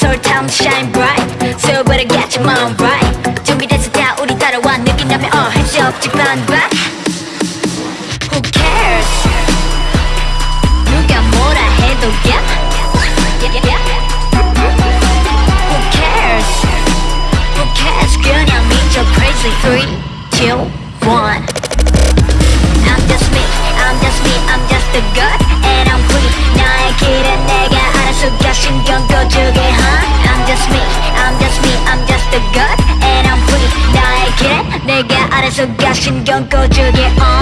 It's our time to shine bright. So better get your mind right. 준비됐을 때 우리 따라와 느낀다면 all hands up, 집안바. Who cares? 누가 뭐라 해도 yeah. Yeah, yeah, yeah. Who cares? Who cares? 그냥 미쳐 crazy 3, 2, 1 I'm just me, I'm just me, I'm just a god 내가 알아서 가 신경 꺼주게. on